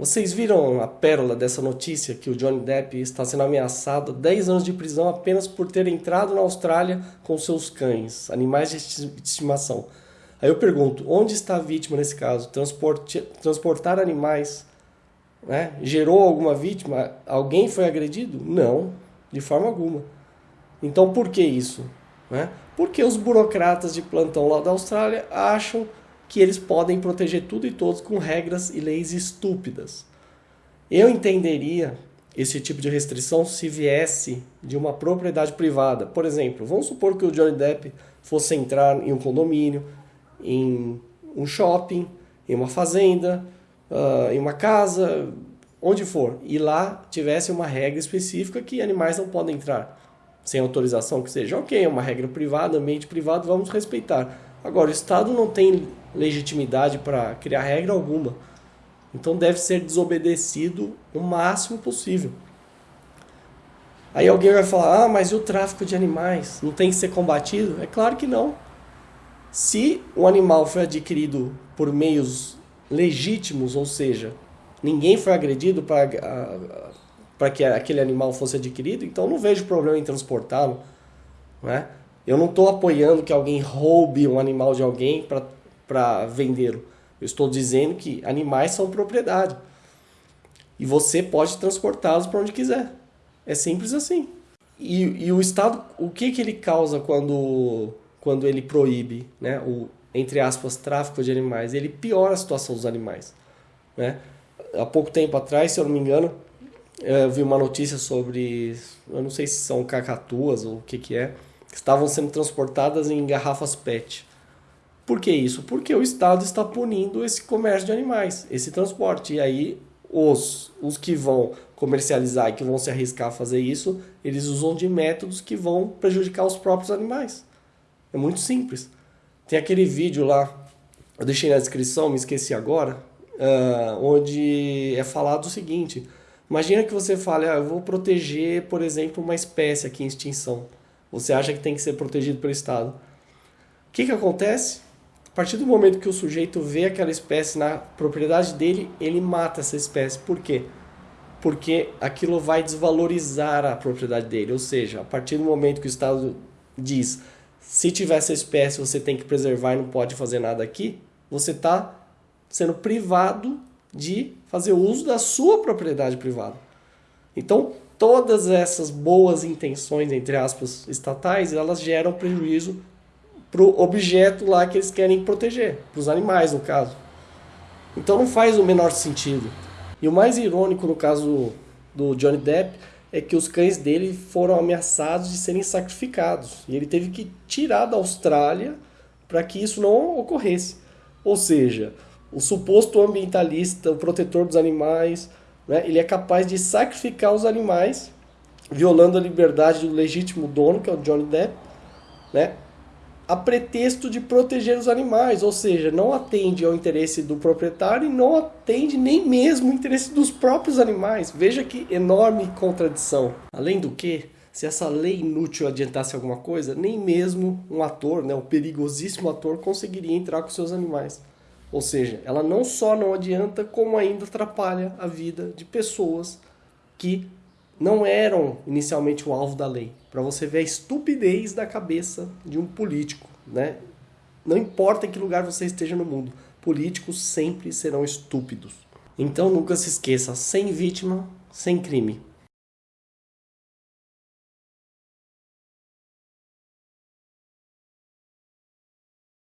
Vocês viram a pérola dessa notícia que o Johnny Depp está sendo ameaçado a 10 anos de prisão apenas por ter entrado na Austrália com seus cães, animais de estimação. Aí eu pergunto, onde está a vítima nesse caso? Transporte, transportar animais né? gerou alguma vítima? Alguém foi agredido? Não, de forma alguma. Então por que isso? Né? Porque os burocratas de plantão lá da Austrália acham que eles podem proteger tudo e todos com regras e leis estúpidas. Eu entenderia esse tipo de restrição se viesse de uma propriedade privada. Por exemplo, vamos supor que o Johnny Depp fosse entrar em um condomínio, em um shopping, em uma fazenda, uh, em uma casa, onde for, e lá tivesse uma regra específica que animais não podem entrar sem autorização que seja. Ok, é uma regra privada, ambiente privado, vamos respeitar. Agora, o Estado não tem legitimidade para criar regra alguma. Então deve ser desobedecido o máximo possível. Aí alguém vai falar: ah, mas e o tráfico de animais? Não tem que ser combatido? É claro que não. Se o animal foi adquirido por meios legítimos, ou seja, ninguém foi agredido para que aquele animal fosse adquirido, então não vejo problema em transportá-lo. Né? Eu não estou apoiando que alguém roube um animal de alguém para vendê-lo. Eu estou dizendo que animais são propriedade. E você pode transportá-los para onde quiser. É simples assim. E, e, o Estado, o que, que ele causa quando, quando ele proíbe né, o, entre aspas, tráfico de animais? Ele piora a situação dos animais. Né? Há pouco tempo atrás, se eu não me engano, eu vi uma notícia sobre, eu não sei se são cacatuas ou o que, que é, estavam sendo transportadas em garrafas PET. Por que isso? Porque o Estado está punindo esse comércio de animais, esse transporte. E aí os, os que vão comercializar e que vão se arriscar a fazer isso, eles usam de métodos que vão prejudicar os próprios animais. É muito simples. Tem aquele vídeo lá, eu deixei na descrição, me esqueci agora, uh, onde é falado o seguinte: imagina que você fale, ah, eu vou proteger, por exemplo, uma espécie aqui em extinção. Você acha que tem que ser protegido pelo Estado. O que, que acontece? A partir do momento que o sujeito vê aquela espécie na propriedade dele, ele mata essa espécie. Por quê? Porque aquilo vai desvalorizar a propriedade dele. Ou seja, a partir do momento que o Estado diz se tiver essa espécie você tem que preservar e não pode fazer nada aqui, você está sendo privado de fazer uso da sua propriedade privada. Então, todas essas boas intenções, entre aspas, estatais, elas geram prejuízo para o objeto lá que eles querem proteger, para os animais, no caso. Então não faz o menor sentido. E o mais irônico no caso do Johnny Depp é que os cães dele foram ameaçados de serem sacrificados. E ele teve que tirar da Austrália para que isso não ocorresse. Ou seja, o suposto ambientalista, o protetor dos animais, né? Ele é capaz de sacrificar os animais, violando a liberdade do legítimo dono, que é o Johnny Depp, né? a pretexto de proteger os animais, ou seja, não atende ao interesse do proprietário e não atende nem mesmo o interesse dos próprios animais. Veja que enorme contradição. Além do que, se essa lei inútil adiantasse alguma coisa, nem mesmo um ator, né, o perigosíssimo ator, conseguiria entrar com seus animais. Ou seja, ela não só não adianta, como ainda atrapalha a vida de pessoas que não eram inicialmente o alvo da lei. Para você ver a estupidez da cabeça de um político, né? Não importa em que lugar você esteja no mundo, políticos sempre serão estúpidos. Então nunca se esqueça, sem vítima, sem crime.